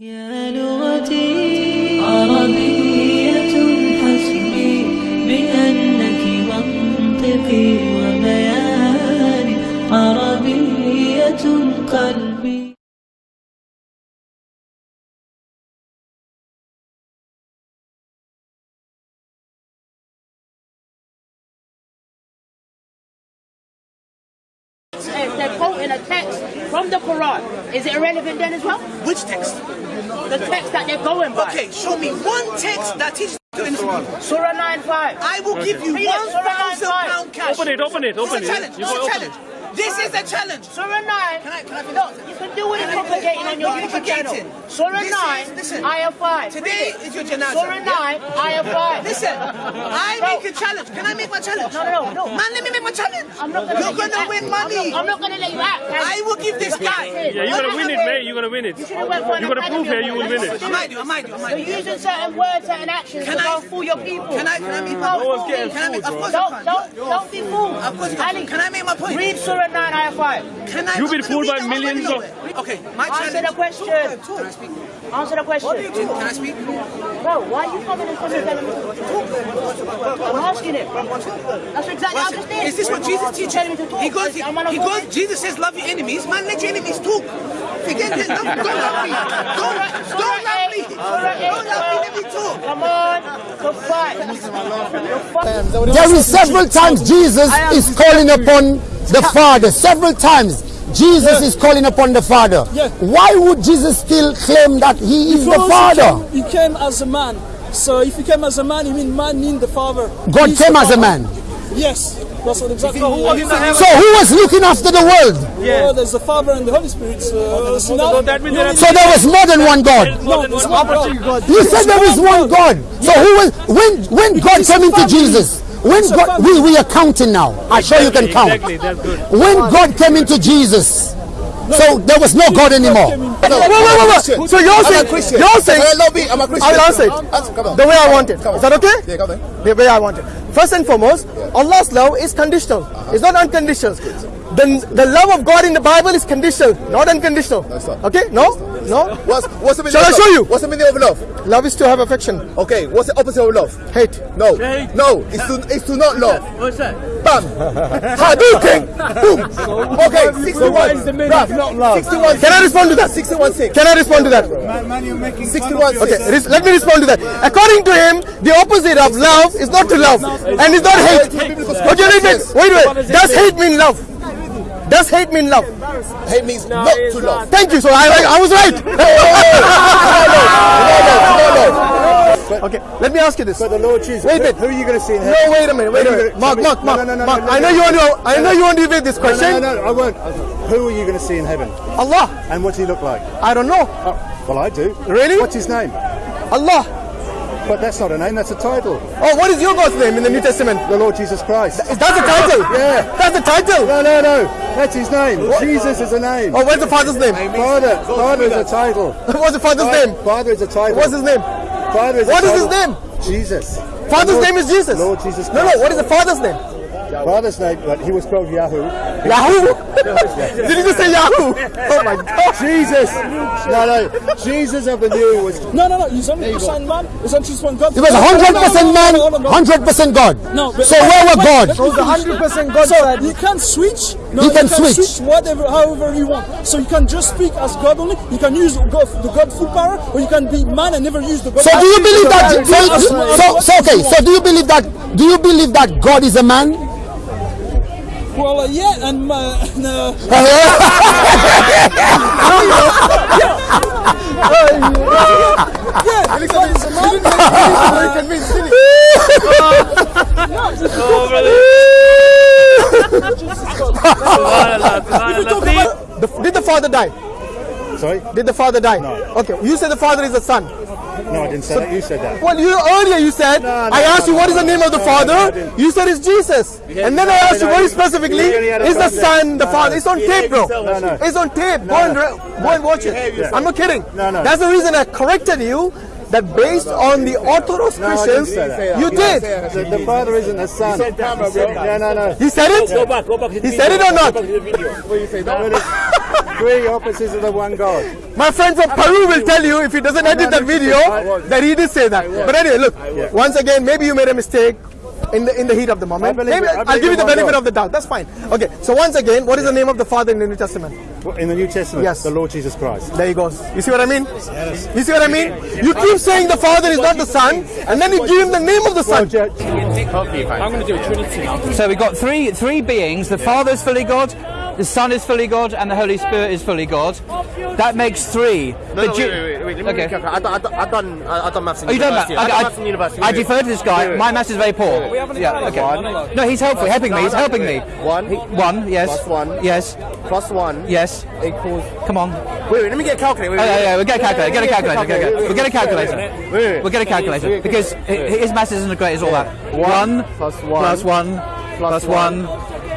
يا نور from the Quran, is it irrelevant then as well? Which text? The text that they're going by. Okay, show me one text that teaches you anything. Surah 9 5. I will give you Read it, one Surah thousand 9:5. pound cash. Open it, open it, open It's it. challenge. You It's gotta a challenge. This is a challenge. Surah 9. Can I- can I finish? Look, you can do what you're Can I finish? propagating on your YouTube channel. propagating. Surah This 9, is- listen. Ayah 5. Today Read it. is your janazah. Surah 9, Ayah 5. Listen, I make a challenge. Can I make my challenge? No, no, no, no. Man, let me make my challenge. I'm not gonna You're gonna win money. I'm not gonna let you act. I will give this guy. Yeah, you're gonna win it, What mate. You're gonna win it. You should've went for an You're gonna prove here you will win it. I might do. I might do. I might You're using certain words, certain actions Can to I- go fool your people. Can I? Can I make my? Don't one's getting me. Can I make? Of course I Don't, don't, don't be fooled. Of course you can. Can I make my point? Read Surah 9, Ayah 5. Can I? You've been fooled by millions of- know. Okay, my Answer the question. Can I speak? Answer the question. Can I speak? Bro, why are you coming in front of telling me to talk? I'm asking it. That's exactly what I just did. Is this what Jesus teaches? Telling me to talk. He goes, he, I'm on a he goes, Jesus says, love your enemies. Man, let your enemies talk. Forget this. Don't, don't love me. Don't, don't love me. Don't love me. Let me talk. Come on, to fight. To fight. There is several times Jesus is calling upon the Father. Several times Jesus is calling upon the Father. Yeah. Why would Jesus still claim that he is the Father? He came, he came as a man. So if he came as a man, you mean man mean the father. God He's came the as a man. Yes. That's what exactly. So who was looking after the world? Oh, yeah. there's the Father and the Holy Spirit. So now, So that means there So there was more than one God. no, it's not God. You said there is one God. So who was when when God came into Jesus? When It's God we, we are counting now. I'm sure you can count. Exactly, that's good. When God came into Jesus, so there was no God anymore. Wait, wait, wait, wait. So you're saying, you're saying, I'm a Christian. I'll answer it the way I want it. Is that okay? Yeah. The way I want it. First and foremost, Allah's love is conditional. It's not unconditional. The, the love of God in the Bible is conditional, not unconditional. Okay? No? No? What's, what's the meaning Shall I show you? What's the meaning of love? Love is to have affection. Okay, what's the opposite of love? Hate. No. Hate. No, it's to, it's to not love. What's that? Bam. Hadouken. Boom. Okay, 61. what is the meaning Bruv, of not love? 61. Can I respond to that? 61 6. Can I respond to that? 61 Okay, res- let me respond to that. According to him, the opposite of love is not to love, and it's not hate. Okay, wait, wait, wait, wait. Does hate mean love? Does hate mean love? Hate means not to love. Thank you. So I, I, I was right. okay, let me ask you this. But the Lord Jesus. Wait a minute. Who are you going to see in No, wait a minute. Wait a Who are you minute. gonna- Mark, show Mark, me- Mark, No, no, no, Mark. no, I no, know no. you want to. I know you want to debate this No, no, question. no, no, I won't. Who are you going to see in heaven? Allah. And what's he look like? I don't know. Oh, well, I do. Really? What's his name? Allah. But that's not a name, that's a title. Oh, what is your God's name in the New Testament? The Lord Jesus Christ. Is that the title? Yeah. That's the title. No, no, no. That's his name. Jesus is a name. Oh, what's the father's name? Father. Father is a title. What's the father's name? Father is a title. What's his name? Father is What is his name? Jesus. Father's Lord- name is Jesus. Lord Jesus No, no. What is the father's name? Father's name, but he was called Yahoo. Yahoo. Did you just say Yahoo? Oh my God. Jesus. No, no. Jesus of the new was No, no, no. He's only the Son Man. He's only just one God. He was No, no, no, 100% man, no, no, no. 100% God. No, So where were God? let me finish. 100% God So said- you can switch. No, He you can switch. whatever, however you want. So you can just speak as God only. You can use God, the God full power, or you can be man and never use the God. So do you believe that? So, So, so, so okay. So do you believe that? Do you believe that God is a man? Well, uh, yeah, and uh, and, uh, yeah, God is a man. Oh, brother. Subhanallah, subhanallah. See? Did the father die? Sorry? Did the father die? No. Okay. You said the father is the son. No, I didn't say that. You said that. Well, you earlier you said No, no, I asked no, you what is the name of the no, no, father. didn't. You said it's Jesus, and then I asked you very specifically you really had a is the son the father? It's on tape, bro. No, no. It's on tape. Go and go and watch it. I'm not kidding. No, no. That's the reason I corrected you. That based on the Orthodox No, Christians, you did. The, the father isn't a son. No, no, no. He said it. Go back, go back to the He said it video. or not? Go back to the video. No, it is- Three opposites of the one God. My friends of Peru will tell you if he doesn't edit that video that he did say that. But anyway, look, once again, maybe you made a mistake in the in the heat of the moment. believe Maybe. I I'll believe give you the benefit God. of the doubt. That's fine. Okay, so once again, what is the name of the Father in the New Testament? In the New Testament, Yes. the Lord Jesus Christ. There he goes. You see what I mean? You see what I mean? You keep saying the Father is not the Son, and then you give him the name of the Son. I'm going to do a Trinity. So we've got three three beings. The Father is fully God, the Son is fully God, and the Holy Spirit is fully God. That makes three. No, no, wait, wait, wait, wait. Let me Okay. I, done- I, done- I done, I, I done maths in Oh, you don't university. math? I Okay, done I, maths in university. I defer to this guy. My maths is very poor. We haven't Yeah, okay. No, he's helpful, helping me. He's helping me. One. One, yes. Plus one. Yes. Plus one. Yes. Equals. Come on. Wait, wait, let me get a calculator. Wait, Oh, yeah, yeah, we'll get a calculator. Get a calculator. Get a calculator. We'll get a calculator. We'll get a calculator because hi- his maths isn't as great as all that. One plus one. plus one plus one.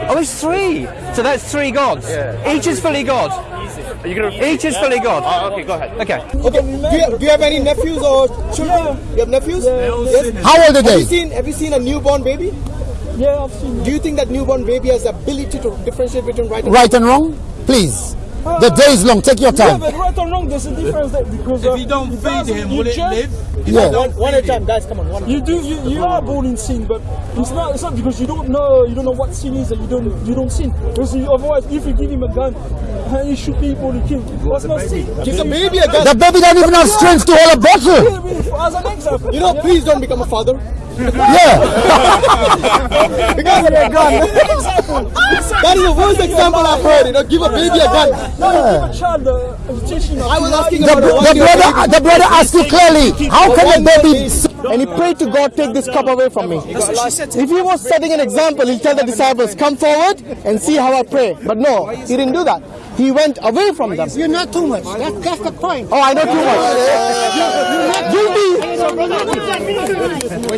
Oh, it's three. So that's three gods. Each is fully God. Are you gonna? Each is fully God. Oh, okay, go ahead. Okay. Okay. Do you, do you have any nephews or children? Yeah. You have nephews? Yes. How old are they? Have you seen Have you seen a newborn baby? Yeah, I've seen. Do you think that newborn baby has the ability to differentiate between right and Right and wrong? Please. The day is long. Take your Yeah, time. but right or wrong, there's a difference there because uh, If you don't it feed doesn't- him, you will it just- live? Yeah. One, one at a time, guys. Come on, one. You do. You, you are born in sin, but it's not. It's not because you don't know. You don't know what sin is, and you don't. You don't sin. Because you, otherwise, if you give him a gun, uh, he shoot people, he kill. That's not sin. Give the baby a gun. The baby doesn't even have strength to hold a bottle. Yeah, I mean, As an example, You know, please don't become a father. Yeah. Because of a gun. that is the worst example I've heard. You know, give a baby a gun. no, give a child a. I was asking The, about a the brother, the brother asked you clearly, how can the baby And he prayed to God, take this cup away from me. If he was setting an example, he'll tell the disciples, come forward and see how I pray. But no, he didn't do that. He went away from them. You're not too much. That's, that's the point. Oh, I know too much.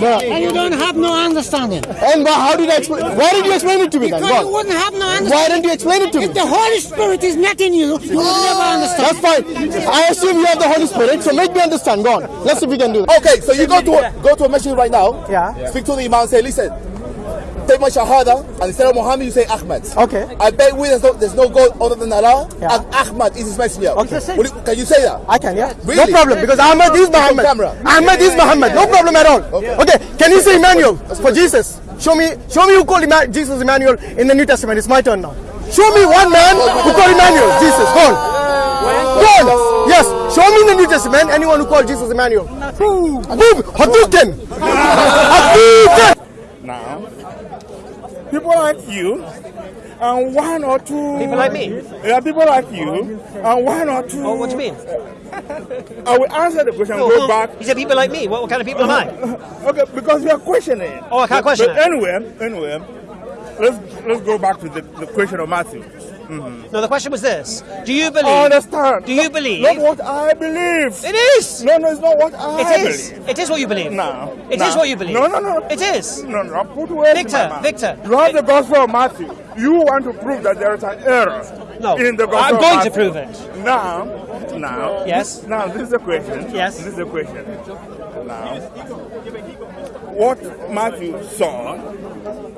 And you don't have no understanding. And why- how did I explain? Why did you explain it to me then? Because you wouldn't have no understanding. Why didn't you explain it to me? If the Holy Spirit is not in you, you will never oh. understand. That's fine. I assume you have the Holy Spirit, so make me understand. Go on. Let's see if we can do that. Okay, so you go to a, go to a masjid right now. Yeah. Speak to the imam and say, listen, take my shahada, and instead of Muhammad, you say Ahmed. Okay. I bet we there's no, there's no God other than Allah, Yeah. and Ahmad is his messenger. Okay. You- can you say that? I can, yeah. Really? No problem, because Ahmed is Muhammad. camera. Ahmed is Muhammad. No problem at all. Okay. Okay, can you say Emmanuel for Jesus? Show me, show me who called Emma- Jesus Emmanuel in the New Testament. It's my turn now. Show me one man who called Emmanuel Jesus. Go on. Go on. Yes, show me in the New Testament anyone who called Jesus Emmanuel. Boom. Hadouken. Hadouken. now. People like you, and one or two. People like me? Yeah, people like you, and one or two. Oh, what do you mean? I will answer the question. Go back. You said people like me. What, what kind of people am I? Okay, because you are questioning. Oh, I can't But- question But it. anyway, anyway, let's let's go back to the, the question of Matthew. Mm-hmm. No, the question was this: Do you believe? I understand. Do you believe? Not what I believe. It is. No, no, it's not what I It is. believe. It is what you believe. No. It no. is what you believe. No, no, no. It is. No, no. Put words Victor. Victor. You have the Gospel of Matthew. You want to prove that there is an error No. in the Gospel I'm going to prove it. Now, now. Yes. Now, this is the question. Yes. This is the question. Now, what Matthew saw,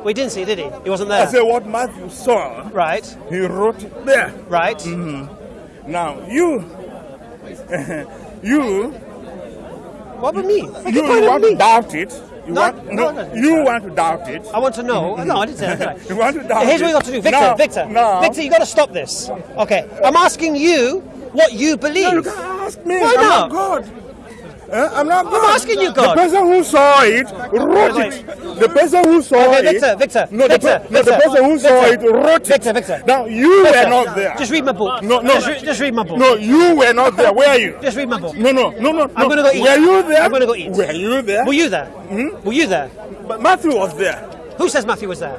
We didn't see, did he? He wasn't there. I said, what Matthew saw, Right. he wrote it there. Right. Mm-hmm. Now, you, you, What about me? Make you, a point you of want me. to doubt it. You No, want, no, no. you want to doubt it. I want to know. No, I didn't say that. You want to doubt Here's it. what you got to do, Victor. No, Victor. no. Victor, you got to stop this. Okay. I'm asking you what you believe. No, you can't ask me. Why I'm not? not God. Eh? I'm not God. asking you, God. The person who saw it wrote it. The person who saw Okay, it. Victor, Victor, No, the, Victor, per- no, the person who saw it wrote Victor, it. Victor. Now you Victor, were not there. Just read my book. No, no. Just, re- just read my book. No, you were not there. Where are you? Just read my book. No, no, no, no. I'm gonna go eat. Were you there? I'm gonna go eat. Were you there? Were you there? Hmm? Were you there? But Matthew was there. Who says Matthew was there?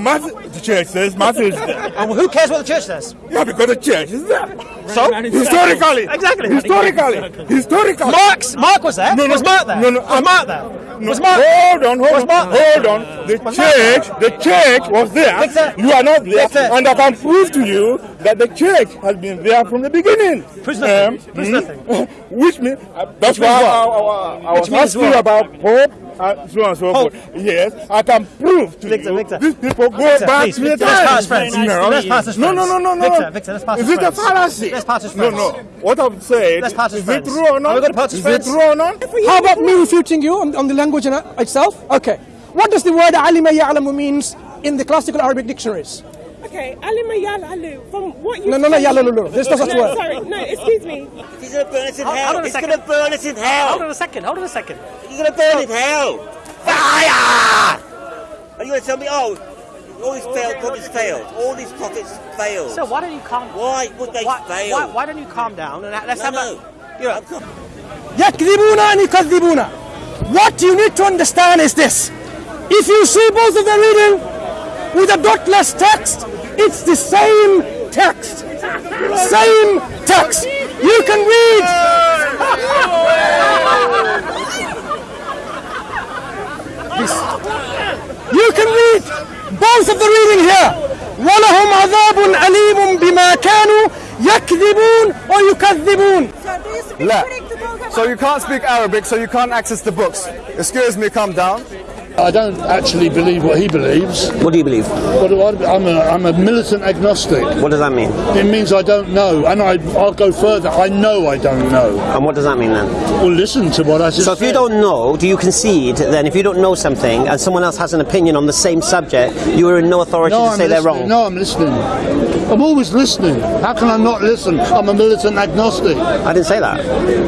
Matthew, the church says Matthew is there. And who cares what the church says? Yeah, because the church is there. So? Historically. Exactly. Historically. Historically. Mark's, Mark was there. No, no, was Mark there? no, no, Was Mark there? No, Was Mark? Hold on, hold Was on, Mark hold on. The Was church, the church was there. You are not there, and I can prove to you that the church has been there from the beginning. Proves nothing. Proves hmm? nothing. Which means uh, that's Which why means I? I- I- I was asking about Pope uh, so on and so forth. Yes, I can prove to Victor, you Victor. these people go Victor, back please, to Victor, let's time. pass friends. No, Let's pass as no, no, no, no, no. Victor, Victor, let's pass Is it a fallacy? Let's pass as No, friends. no. What I've said Let's pass as is friends. it true or not? Are we gonna pass as Is friends? it true or not? How about me refuting you on, on the language itself? Okay. What does the word alima ya'lamu means in the classical Arabic dictionaries? Okay, alima yalalu. From what you No, no, no, yalalulu. There's no such no, word. Sorry, no, excuse me. He's gonna burn us in Hold- hell. hold on a He's second. gonna burn us in hell. Hold on a second. Hold on a second. He's gonna burn in hell. Fire! Are you gonna tell me? Oh, all these failed prophets failed. All these prophets failed. So why don't you calm? Why would they why, fail? Why, why don't you calm down and let's No, have no. a. You know, يكذبون أن يكذبون. What you need to understand is this. If you see both of them reading with a dotless text, it's the same text. Same text. You can read. This. You can read both of the reading here. ولهم عذاب أليم بما كانوا يكذبون ويكذبون. La. So you can't speak Arabic, so you can't access the books. Excuse me, calm down. I don't actually believe what he believes. What do you believe? But I'm a, I'm a militant agnostic. What does that mean? It means I don't know, and I, I'll go further. I know I don't know. And what does that mean then? Well, listen to what I just So if you don't know, do you concede then if you don't know something and someone else has an opinion on the same subject, you are in no authority no, to I'm say they're wrong? No, I'm listening. I'm always listening. How can I not listen? I'm a militant agnostic. I didn't say that.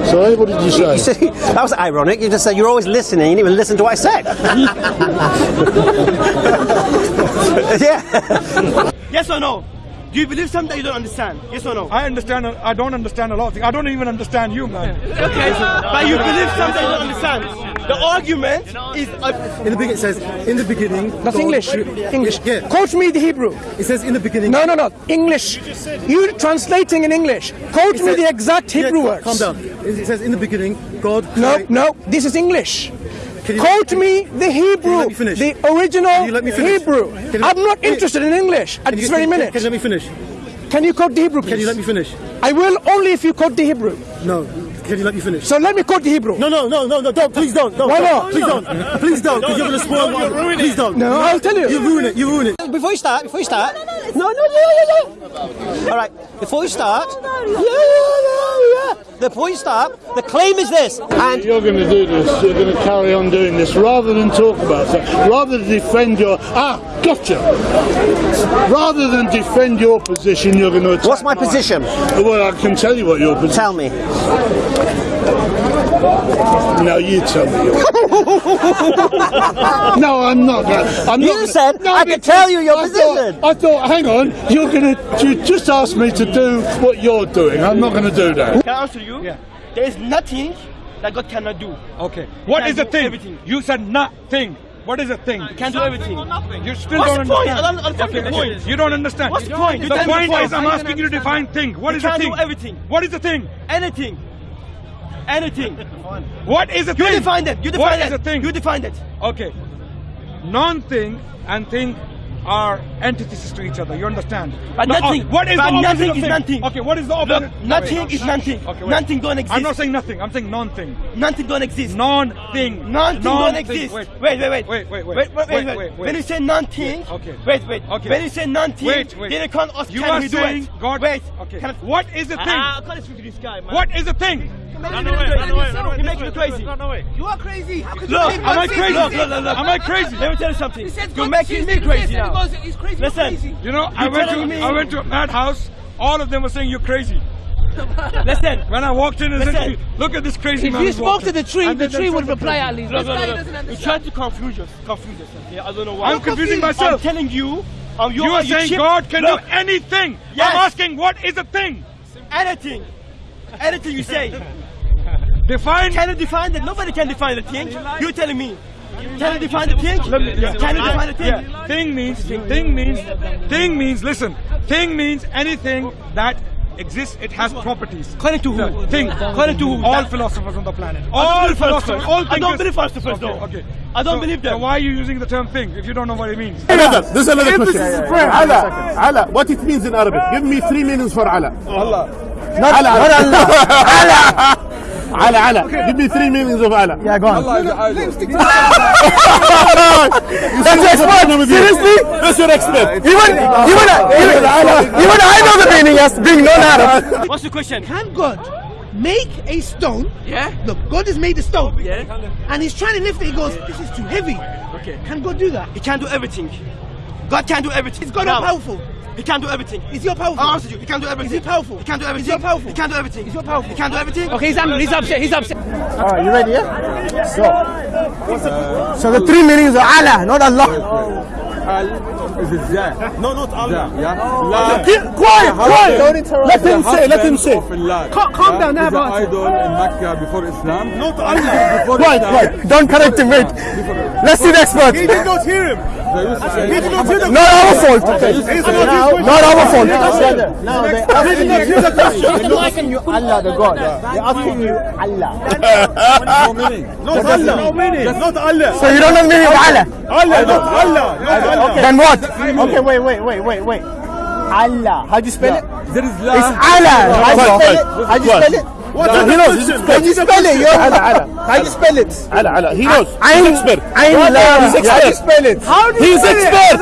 Sorry, what did you say? You said, that was ironic. You just said you're always listening. You didn't even listen to what I said. yeah. Yes or no? Do you believe something that you don't understand? Yes or no? I understand. I don't understand a lot of things. I don't even understand you, man. Okay, but you believe something you don't understand. The argument is. In the beginning, it says, in the beginning. That's God- English. English. Quote me the Hebrew. It says in the beginning. No, no, no. English. You're translating in English. Quote It me the exact Hebrew cal- words. Calm down. It says in the beginning, God. No, no. This is English. Can you- Quote me the Hebrew. let me finish? The original let me finish? Hebrew. Can you- I'm not Can you- interested in English at Can this very minute. Can you let me finish? Can you quote the Hebrew, please? Can you let me finish? I will only if you quote the Hebrew. No. Can you let me finish? So let me quote the Hebrew. No, no, no, no, no, don't, please don't. don't Why don't. Please don't. Please don't, because you're going to spoil No, one. you're ruining Please it. don't. No, I'll tell you. You ruin it, you ruin it. before you start, before you start. No, no, yeah, yeah, yeah. All right, before you start. Yeah, yeah, yeah, yeah. point start, the claim is this. And You're going to do this. You're going to carry on doing this rather than talk about it. Rather than defend your ah, gotcha. Rather than defend your position, you're going to. What's my mine. position? Well, I can tell you what your position. Tell me. No, you tell me. Your no, I'm not. Going, I'm You not gonna- said no, I could tell you your I position. Thought, I thought, hang on, you're going to. You just ask me to do what you're doing. I'm not going to do that. Can I answer you? Yeah. There is nothing that God cannot do. Okay. He What can is the thing? Everything. You said nothing. What is the thing? He can do everything. You still What's don't the point? understand. I don't understand the Okay, point. You don't understand. What's the point? You The tell me point is I'm asking you to define thing. What He is the can thing? do everything. What is the thing? Anything. Anything. What is the You thing? define it. You define What it. is the thing? You defined it. Okay. Non-thing and thing are antithesis to each other. You understand? But No, nothing. oh, what is but the nothing is nothing. Okay, what is the opposite? Look, nothing is nothing. Okay, wait. nothing don't exist. I'm not saying nothing. I'm saying non-thing. Nothing don't exist. Non-thing. Nothing don't exist. Wait. Wait, wait, wait. Wait, wait, wait. Wait, wait, Wait, wait, wait, wait. When you say nothing, Yeah, okay. wait, wait. Okay. When you say nothing, Wait, wait. then you can't ask You can are saying? God. Wait. Okay. What is the thing? I can't speak to this guy, man. What is the thing? You're making me crazy. You're making me crazy. You are crazy. How could Look, make am I crazy? Look, look, look, look. Am I crazy? Let me tell you something. You're making me crazy now. he's crazy, you're Listen. crazy. You know, I went to me- I went to a madhouse. All of them were saying you're crazy. Listen. When I walked in and said, "Look at this crazy If man." you spoke to the tree, the tree would reply at least. Look, This look, look. You understand. try to confuse us. Confuse us. Yeah, I don't know why. I'm confusing myself. I'm telling you. Um, you, You are saying cheap. God can Look, do anything. Yes. I'm asking, what is a thing? anything. Anything you say. Define. Can you define it? Nobody can define the thing. You telling me. Can you define the thing? Can you define the thing? Yeah. Thing means thing means thing means listen. Thing means anything that exists. It has properties. According to who? The thing. According to who? All That- philosophers on the planet. All philosophers. philosophers. All I don't believe philosophers, Okay. no. Okay. I don't So- believe them. So why are you using the term thing if you don't know what it means? Another, this is another If this question. is prayer, Allah, Allah, what it means in Arabic? Give me three meanings for Allah. Allah. Not Allah. Allah, Allah. Give me three meanings of Allah. Yeah, go on. Allah is. That's your expert. Seriously? That's your expert. Uh, even even even, even I know the meaning as being non-Arab. What's the question? Can God make a stone? Yeah. Look, God has made a stone. Yeah. And he's trying to lift it. He goes, this is too heavy. Okay. Can God do that? He can't do everything. God can't do everything. He's God Now, not powerful? He can't do everything. Is he powerful? I answered you. He can't do everything. Is he powerful? He can't do everything. Is he powerful? He can't do everything. Is he powerful? He can't do everything. Okay, he's angry. He's upset. He's upset. All right, you ready? Yeah. So, so the three meanings of Allah, not Allah. Is it Zah? No, not Allah. Yeah. Keep quiet, quiet. Let him say. Let him say. Calm, calm down, Is now, an idol in Mecca before Islam. Not Allah. Before Quiet, Islam. quiet. Don't correct him. Wait. Let's see the expert. He did not hear him. He did not hear the Not our fault. He's not Not our fault. Now they He did not the question. They're not asking you Allah, the God. They're asking you Allah. No meaning. Not Allah. Not Allah. So you don't know the meaning of Allah. Allah, not Allah. Not Allah. Then what? Okay, wait, wait, wait, wait, wait. Allah. How do you spell it? There is It's Allah. How do you spell it? How do you spell it? What's No, he knows. How do you spell it? Yo, Allah, Allah. How do you spell it? Allah, Allah. He knows. Ain, He's expert. Ain Lam. He's How do you spell it? How do He's expert.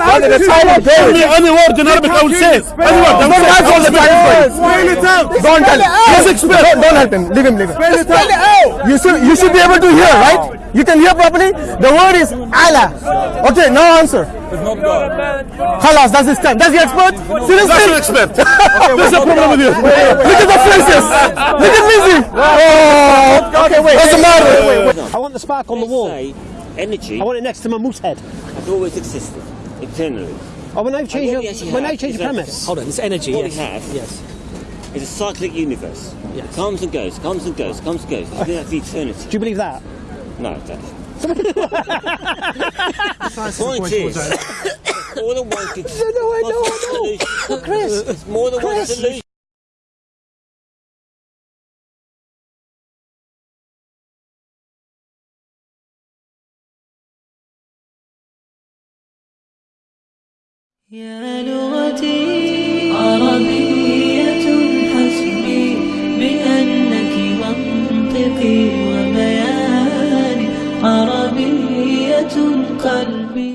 Tell me any word in Arabic I will say it. Any word. Don't ask all the time. Spell it out. Don't tell him. He's expert. Don't, don't help him. Leave him. Leave him. Spell it out. You should you should be able to hear, right? You can hear properly. The word is Allah. Okay, no answer. It's not God. Khalas, that's his time. That's the expert. Seriously? That's your expert. There's a problem with you. Look at the faces. Look at Lizzie. Oh, Okay, wait. What's the matter? wait, wait, wait. I want the spark on the wall. Energy I want it next to my moose head. has always existed internally. Oh, when I've changed, what your, we actually when have I changed is the premise. Hold on, it's energy. What yes. we have Yes. is a cyclic universe. Yes. It comes and goes, comes and goes, comes and goes. It's been eternity. Do you believe that? No, it doesn't. Point is, all I wanted. No, no, I know, I know. Chris, it's more than Chris, one solution. Yeah, I know.